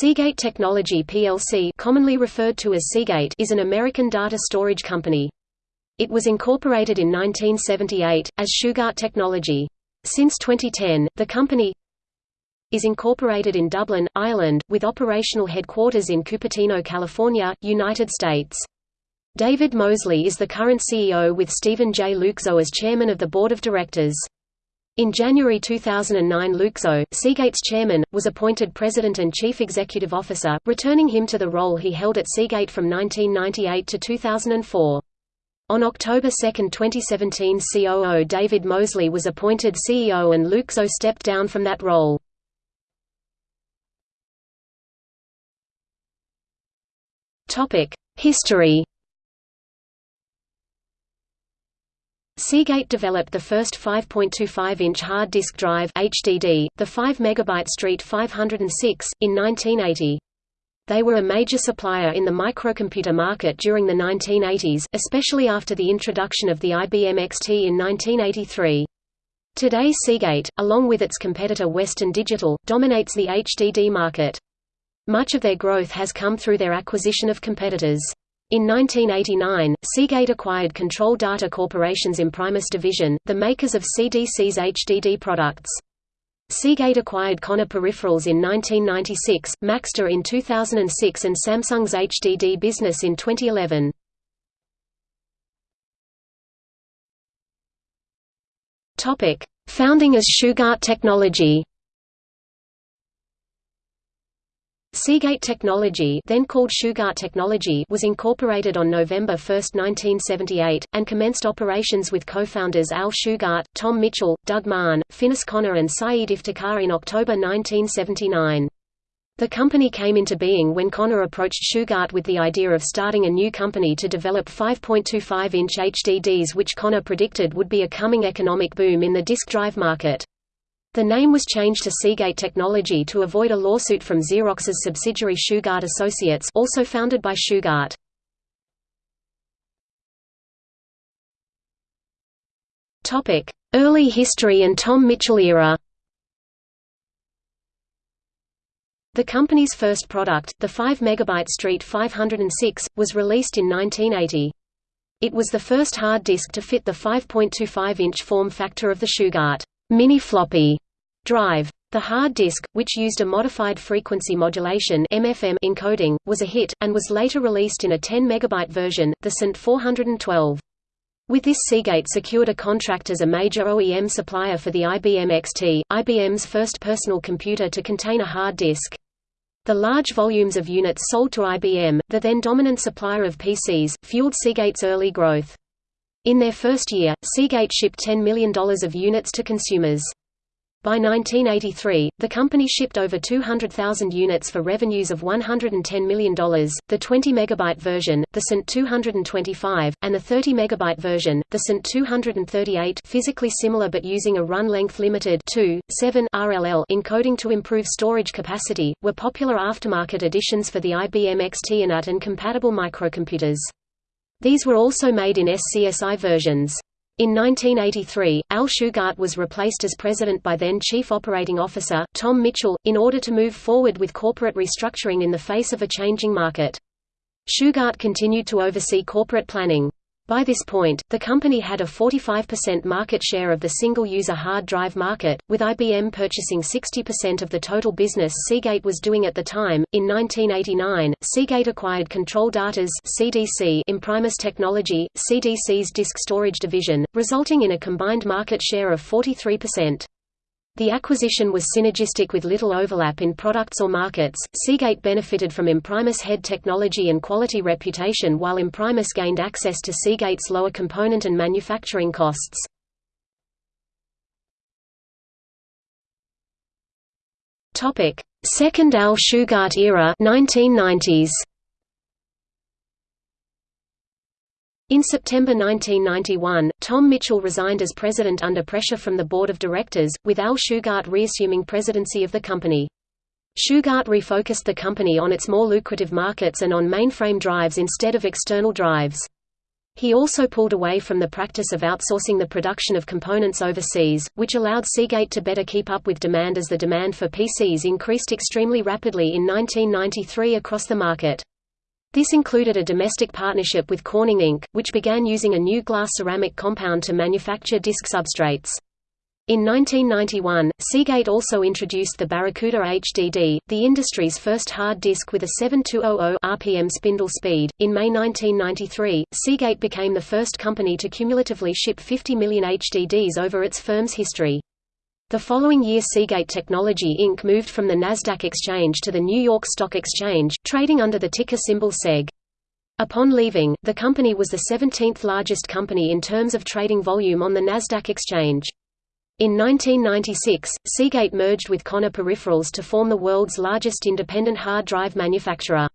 Seagate Technology plc commonly referred to as Seagate is an American data storage company. It was incorporated in 1978, as Shugart Technology. Since 2010, the company is incorporated in Dublin, Ireland, with operational headquarters in Cupertino, California, United States. David Mosley is the current CEO with Stephen J. Luczo as chairman of the board of directors. In January 2009 Luczo, Seagate's chairman, was appointed president and chief executive officer, returning him to the role he held at Seagate from 1998 to 2004. On October 2, 2017 COO David Mosley was appointed CEO and Luczo stepped down from that role. History Seagate developed the first 5.25-inch hard disk drive HDD, the 5 MB Street 506, in 1980. They were a major supplier in the microcomputer market during the 1980s, especially after the introduction of the IBM XT in 1983. Today Seagate, along with its competitor Western Digital, dominates the HDD market. Much of their growth has come through their acquisition of competitors. In 1989, Seagate acquired Control Data Corporation's Imprimis division, the makers of CDC's HDD products. Seagate acquired Conner Peripherals in 1996, Maxtor in 2006 and Samsung's HDD business in 2011. Founding as Shugart Technology Seagate Technology then called Shugart Technology was incorporated on November 1, 1978, and commenced operations with co-founders Al Shugart, Tom Mitchell, Doug Mahon, Finis Conner and Saeed Iftikhar in October 1979. The company came into being when Conner approached Shugart with the idea of starting a new company to develop 5.25-inch HDDs which Conner predicted would be a coming economic boom in the disk drive market. The name was changed to Seagate Technology to avoid a lawsuit from Xerox's subsidiary Shugart Associates also founded by Shugart. Early history and Tom Mitchell era The company's first product, the 5 MB Street 506, was released in 1980. It was the first hard disk to fit the 5.25-inch form factor of the Shugart mini floppy drive. The hard disk, which used a modified frequency modulation MFM encoding, was a hit, and was later released in a 10 MB version, the ST 412. With this Seagate secured a contract as a major OEM supplier for the IBM XT, IBM's first personal computer to contain a hard disk. The large volumes of units sold to IBM, the then dominant supplier of PCs, fueled Seagate's early growth. In their first year, Seagate shipped $10 million of units to consumers. By 1983, the company shipped over 200,000 units for revenues of $110 million. The 20 megabyte version, the ST 225, and the 30 megabyte version, the ST 238, physically similar but using a run length limited 2, 7 RLL encoding to improve storage capacity, were popular aftermarket additions for the IBM XT and AT and compatible microcomputers. These were also made in SCSI versions. In 1983, Al Shugart was replaced as president by then Chief Operating Officer, Tom Mitchell, in order to move forward with corporate restructuring in the face of a changing market. Shugart continued to oversee corporate planning. By this point, the company had a 45% market share of the single-user hard drive market, with IBM purchasing 60% of the total business Seagate was doing at the time. In 1989, Seagate acquired Control Data's (CDC) Imprimis Technology, CDC's disk storage division, resulting in a combined market share of 43%. The acquisition was synergistic with little overlap in products or markets. Seagate benefited from Imprimis head technology and quality reputation while Imprimis gained access to Seagate's lower component and manufacturing costs. Topic: Second Al Shugart era 1990s. In September 1991, Tom Mitchell resigned as president under pressure from the board of directors, with Al Shugart reassuming presidency of the company. Shugart refocused the company on its more lucrative markets and on mainframe drives instead of external drives. He also pulled away from the practice of outsourcing the production of components overseas, which allowed Seagate to better keep up with demand as the demand for PCs increased extremely rapidly in 1993 across the market. This included a domestic partnership with Corning Inc., which began using a new glass-ceramic compound to manufacture disk substrates. In 1991, Seagate also introduced the Barracuda HDD, the industry's first hard disk with a 7200 RPM spindle speed. In May 1993, Seagate became the first company to cumulatively ship 50 million HDDs over its firm's history. The following year Seagate Technology Inc. moved from the Nasdaq exchange to the New York Stock Exchange, trading under the ticker symbol SEG. Upon leaving, the company was the 17th largest company in terms of trading volume on the Nasdaq exchange. In 1996, Seagate merged with Conner Peripherals to form the world's largest independent hard drive manufacturer.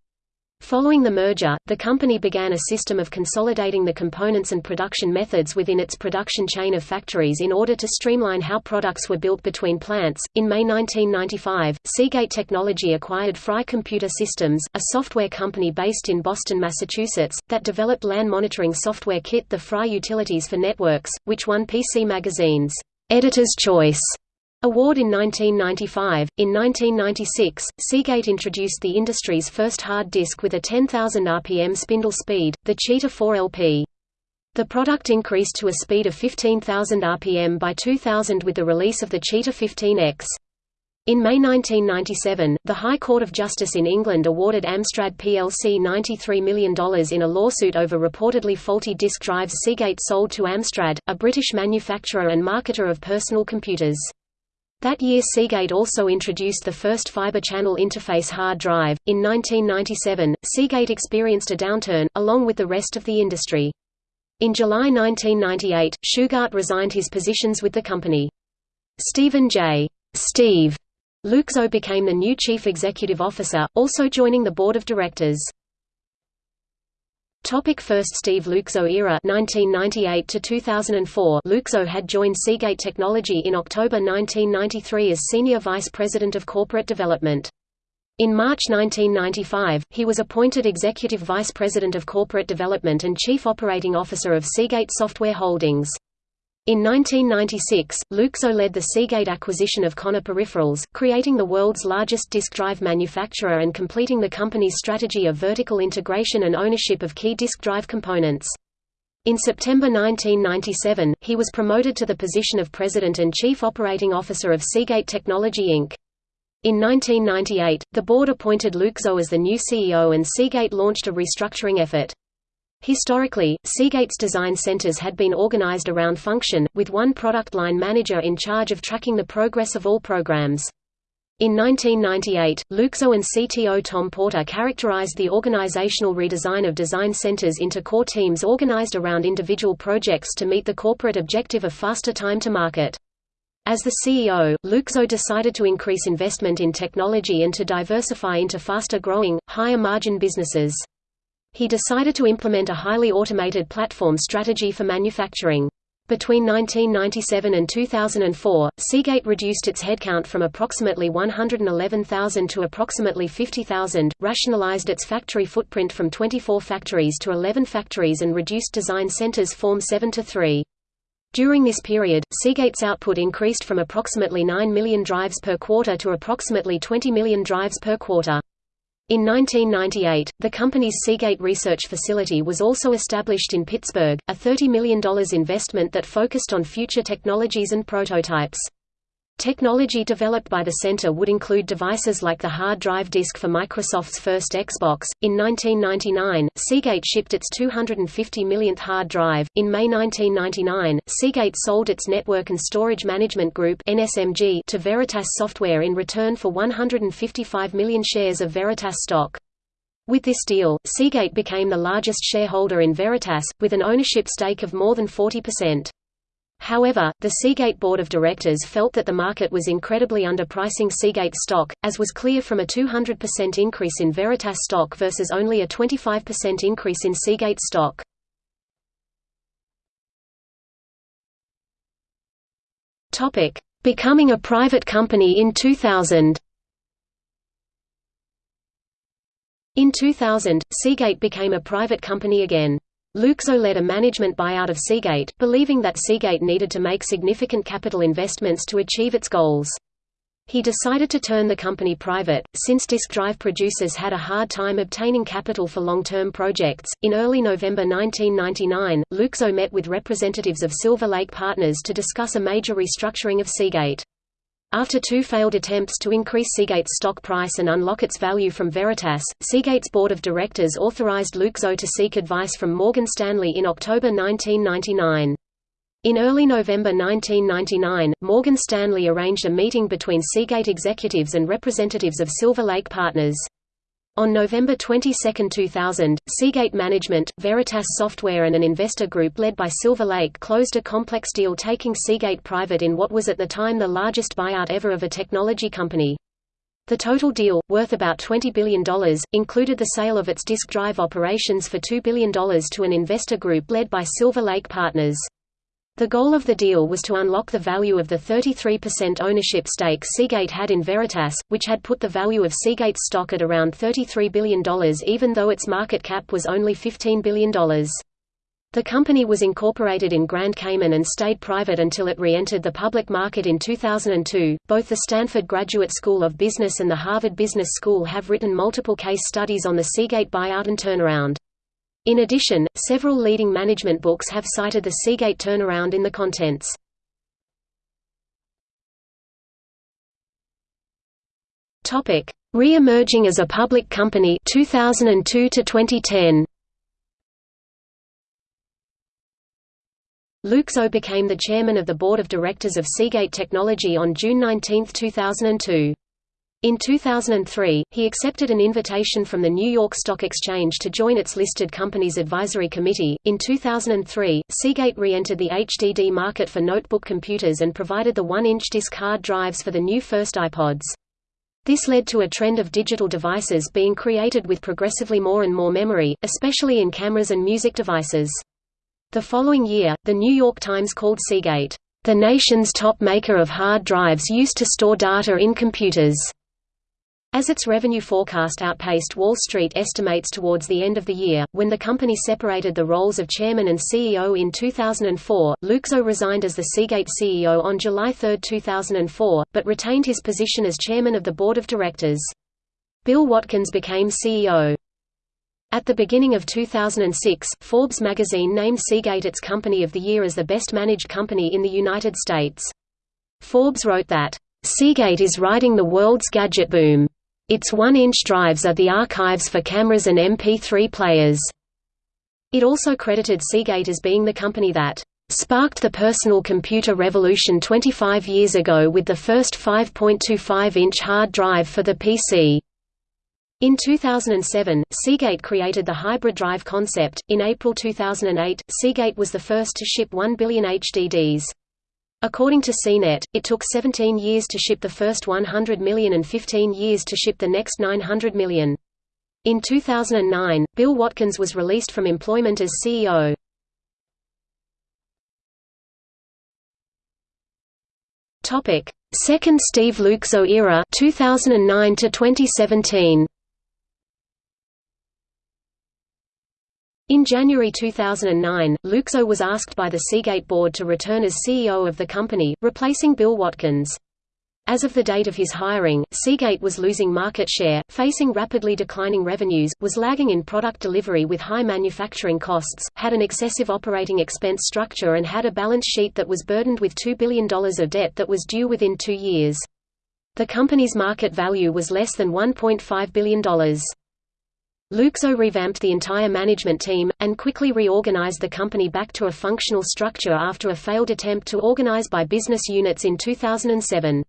Following the merger, the company began a system of consolidating the components and production methods within its production chain of factories in order to streamline how products were built between plants. In May 1995, Seagate Technology acquired Frye Computer Systems, a software company based in Boston, Massachusetts, that developed LAN monitoring software kit the Frye Utilities for Networks, which won PC Magazine's Editor's Choice Award in 1995. In 1996, Seagate introduced the industry's first hard disk with a 10,000 RPM spindle speed, the Cheetah 4 LP. The product increased to a speed of 15,000 RPM by 2000 with the release of the Cheetah 15X. In May 1997, the High Court of Justice in England awarded Amstrad plc $93 million in a lawsuit over reportedly faulty disk drives Seagate sold to Amstrad, a British manufacturer and marketer of personal computers. That year Seagate also introduced the first fiber channel interface hard drive. In 1997, Seagate experienced a downturn, along with the rest of the industry. In July 1998, Shugart resigned his positions with the company. Stephen J. Steve Luczo became the new chief executive officer, also joining the board of directors. Topic First Steve Luczo era 1998 to 2004 Luczo had joined Seagate Technology in October 1993 as senior vice president of corporate development. In March 1995, he was appointed executive vice president of corporate development and chief operating officer of Seagate Software Holdings. In 1996, Luczo led the Seagate acquisition of Conner Peripherals, creating the world's largest disk drive manufacturer and completing the company's strategy of vertical integration and ownership of key disk drive components. In September 1997, he was promoted to the position of President and Chief Operating Officer of Seagate Technology Inc. In 1998, the board appointed Luczo as the new CEO and Seagate launched a restructuring effort. Historically, Seagate's design centers had been organized around function, with one product line manager in charge of tracking the progress of all programs. In 1998, Luczo and CTO Tom Porter characterized the organizational redesign of design centers into core teams organized around individual projects to meet the corporate objective of faster time to market. As the CEO, Luczo decided to increase investment in technology and to diversify into faster-growing, higher-margin businesses he decided to implement a highly automated platform strategy for manufacturing. Between 1997 and 2004, Seagate reduced its headcount from approximately 111,000 to approximately 50,000, rationalized its factory footprint from 24 factories to 11 factories and reduced design centers from 7 to 3. During this period, Seagate's output increased from approximately 9 million drives per quarter to approximately 20 million drives per quarter. In 1998, the company's Seagate Research Facility was also established in Pittsburgh, a $30 million investment that focused on future technologies and prototypes. Technology developed by the center would include devices like the hard drive disk for Microsoft's first Xbox. In 1999, Seagate shipped its 250 millionth hard drive. In May 1999, Seagate sold its Network and Storage Management Group (NSMG) to Veritas Software in return for 155 million shares of Veritas stock. With this deal, Seagate became the largest shareholder in Veritas, with an ownership stake of more than 40%. However, the Seagate board of directors felt that the market was incredibly underpricing Seagate stock, as was clear from a 200% increase in Veritas stock versus only a 25% increase in Seagate stock. Becoming a private company in 2000. In 2000, Seagate became a private company again. Luczo led a management buyout of Seagate, believing that Seagate needed to make significant capital investments to achieve its goals. He decided to turn the company private, since disk drive producers had a hard time obtaining capital for long-term projects. In early November 1999, Luczo met with representatives of Silver Lake Partners to discuss a major restructuring of Seagate. After two failed attempts to increase Seagate's stock price and unlock its value from Veritas, Seagate's board of directors authorized Luczo to seek advice from Morgan Stanley in October 1999. In early November 1999, Morgan Stanley arranged a meeting between Seagate executives and representatives of Silver Lake Partners. On November 22, 2000, Seagate Management, Veritas Software and an investor group led by Silver Lake closed a complex deal taking Seagate private in what was at the time the largest buyout ever of a technology company. The total deal, worth about $20 billion, included the sale of its disk drive operations for $2 billion to an investor group led by Silver Lake Partners. The goal of the deal was to unlock the value of the 33% ownership stake Seagate had in Veritas, which had put the value of Seagate's stock at around $33 billion even though its market cap was only $15 billion. The company was incorporated in Grand Cayman and stayed private until it re-entered the public market in 2002. Both the Stanford Graduate School of Business and the Harvard Business School have written multiple case studies on the Seagate buyout and turnaround. In addition, several leading management books have cited the Seagate turnaround in the contents. Topic: Re-emerging as a public company 2002 to 2010. Luczo became the chairman of the board of directors of Seagate Technology on June 19, 2002. In 2003, he accepted an invitation from the New York Stock Exchange to join its listed companies advisory committee. In 2003, Seagate re-entered the HDD market for notebook computers and provided the 1-inch disk hard drives for the new first iPods. This led to a trend of digital devices being created with progressively more and more memory, especially in cameras and music devices. The following year, the New York Times called Seagate, "...the nation's top maker of hard drives used to store data in computers." As its revenue forecast outpaced Wall Street estimates towards the end of the year, when the company separated the roles of chairman and CEO in 2004, Luczo resigned as the Seagate CEO on July 3, 2004, but retained his position as chairman of the board of directors. Bill Watkins became CEO. At the beginning of 2006, Forbes magazine named Seagate its Company of the Year as the best managed company in the United States. Forbes wrote that, "...Seagate is riding the world's gadget boom." Its 1-inch drives are the archives for cameras and MP3 players. It also credited Seagate as being the company that sparked the personal computer revolution 25 years ago with the first 5.25-inch hard drive for the PC. In 2007, Seagate created the hybrid drive concept. In April 2008, Seagate was the first to ship 1 billion HDDs. According to CNET, it took 17 years to ship the first 100 million and 15 years to ship the next 900 million. In 2009, Bill Watkins was released from employment as CEO. Topic: Second Steve Luczo era 2009 to 2017. In January 2009, Luczo was asked by the Seagate board to return as CEO of the company, replacing Bill Watkins. As of the date of his hiring, Seagate was losing market share, facing rapidly declining revenues, was lagging in product delivery with high manufacturing costs, had an excessive operating expense structure and had a balance sheet that was burdened with $2 billion of debt that was due within two years. The company's market value was less than $1.5 billion. Luczo revamped the entire management team, and quickly reorganized the company back to a functional structure after a failed attempt to organize by business units in 2007.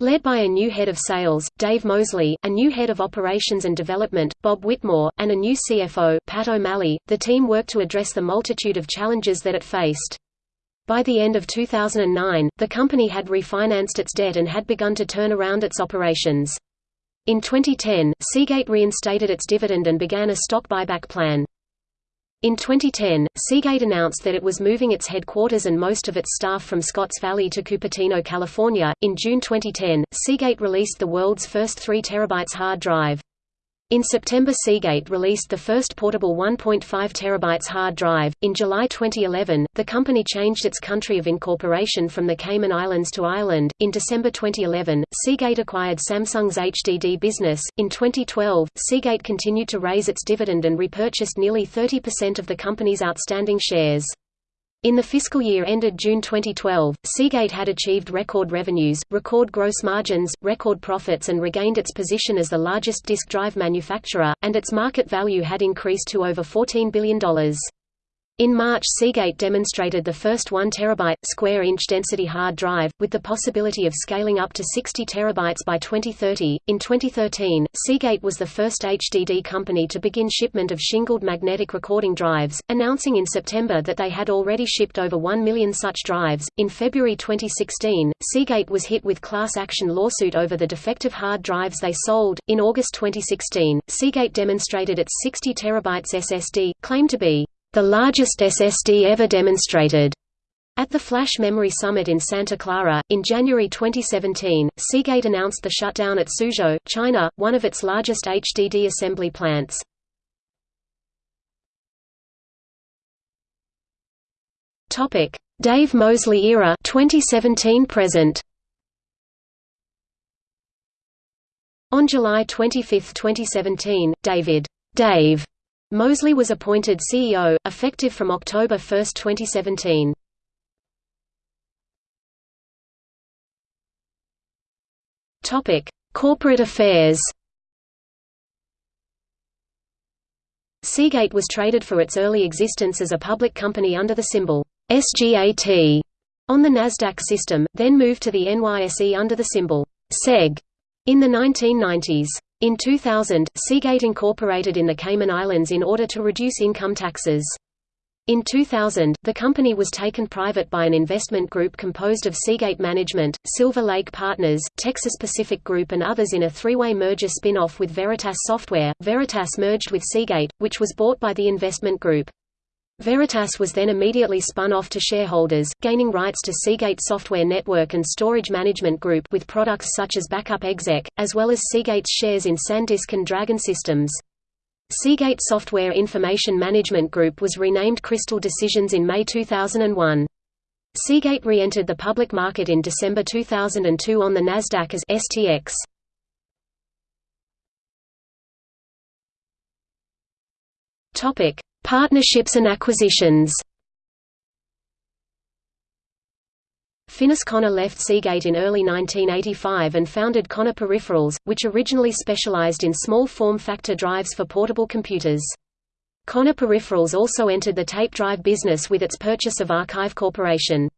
Led by a new head of sales, Dave Mosley, a new head of operations and development, Bob Whitmore, and a new CFO, Pat O'Malley, the team worked to address the multitude of challenges that it faced. By the end of 2009, the company had refinanced its debt and had begun to turn around its operations. In 2010, Seagate reinstated its dividend and began a stock buyback plan. In 2010, Seagate announced that it was moving its headquarters and most of its staff from Scotts Valley to Cupertino, California. In June 2010, Seagate released the world's first 3 terabytes hard drive. In September Seagate released the first portable 1.5 terabytes hard drive. In July 2011, the company changed its country of incorporation from the Cayman Islands to Ireland. In December 2011, Seagate acquired Samsung's HDD business. In 2012, Seagate continued to raise its dividend and repurchased nearly 30% of the company's outstanding shares. In the fiscal year ended June 2012, Seagate had achieved record revenues, record gross margins, record profits and regained its position as the largest disk drive manufacturer, and its market value had increased to over $14 billion. In March Seagate demonstrated the first 1 terabyte square-inch density hard drive, with the possibility of scaling up to 60 terabytes by 2030. In 2013, Seagate was the first HDD company to begin shipment of shingled magnetic recording drives, announcing in September that they had already shipped over 1 million such drives. In February 2016, Seagate was hit with class action lawsuit over the defective hard drives they sold. In August 2016, Seagate demonstrated its 60 terabytes SSD, claimed to be the largest SSD ever demonstrated. At the Flash Memory Summit in Santa Clara, in January 2017, Seagate announced the shutdown at Suzhou, China, one of its largest HDD assembly plants. Dave Mosley era 2017 present. On July 25, 2017, David Dave Mosley was appointed CEO, effective from October 1, 2017. Topic: Corporate affairs. Seagate was traded for its early existence as a public company under the symbol SGAT on the Nasdaq system, then moved to the NYSE under the symbol SEG in the 1990s. In 2000, Seagate incorporated in the Cayman Islands in order to reduce income taxes. In 2000, the company was taken private by an investment group composed of Seagate Management, Silver Lake Partners, Texas Pacific Group and others in a three-way merger spin-off with Veritas Software. Veritas merged with Seagate, which was bought by the investment group. Veritas was then immediately spun off to shareholders, gaining rights to Seagate Software Network and Storage Management Group with products such as Backup Exec, as well as Seagate's shares in SanDisk and Dragon Systems. Seagate Software Information Management Group was renamed Crystal Decisions in May 2001. Seagate re-entered the public market in December 2002 on the Nasdaq as STX. Topic: Partnerships and acquisitions Finis Conner left Seagate in early 1985 and founded Conner Peripherals, which originally specialized in small form factor drives for portable computers. Conner Peripherals also entered the tape drive business with its purchase of Archive Corporation.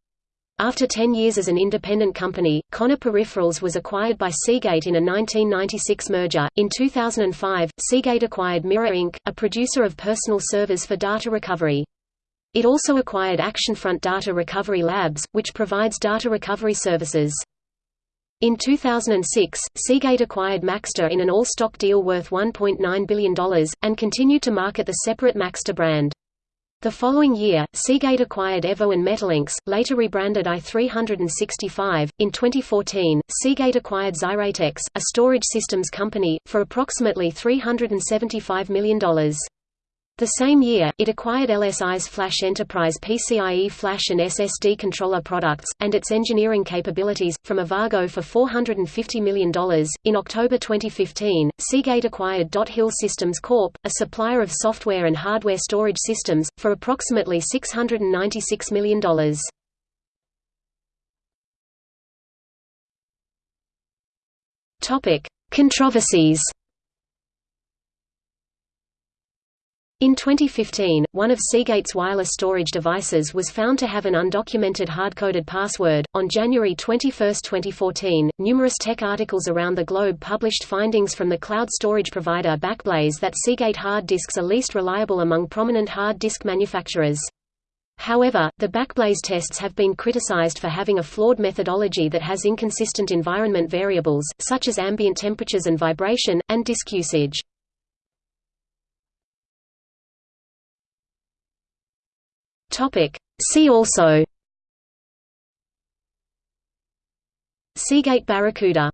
After 10 years as an independent company, Conner Peripherals was acquired by Seagate in a 1996 merger. In 2005, Seagate acquired Mirra Inc., a producer of personal servers for data recovery. It also acquired Actionfront Data Recovery Labs, which provides data recovery services. In 2006, Seagate acquired Maxtor in an all-stock deal worth $1.9 billion, and continued to market the separate Maxtor brand. The following year, Seagate acquired Evo and MetaLINCS, later rebranded i365. In 2014, Seagate acquired Xyratex, a storage systems company, for approximately $375 million. The same year, it acquired LSI's Flash Enterprise PCIe Flash and SSD controller products, and its engineering capabilities, from Avago for $450 million. In October 2015, Seagate acquired Dot Hill Systems Corp., a supplier of software and hardware storage systems, for approximately $696 million. Controversies In 2015, one of Seagate's wireless storage devices was found to have an undocumented hard-coded password. On January 21, 2014, numerous tech articles around the globe published findings from the cloud storage provider Backblaze that Seagate hard disks are least reliable among prominent hard disk manufacturers. However, the Backblaze tests have been criticized for having a flawed methodology that has inconsistent environment variables, such as ambient temperatures and vibration, and disk usage. Topic. See also Seagate Barracuda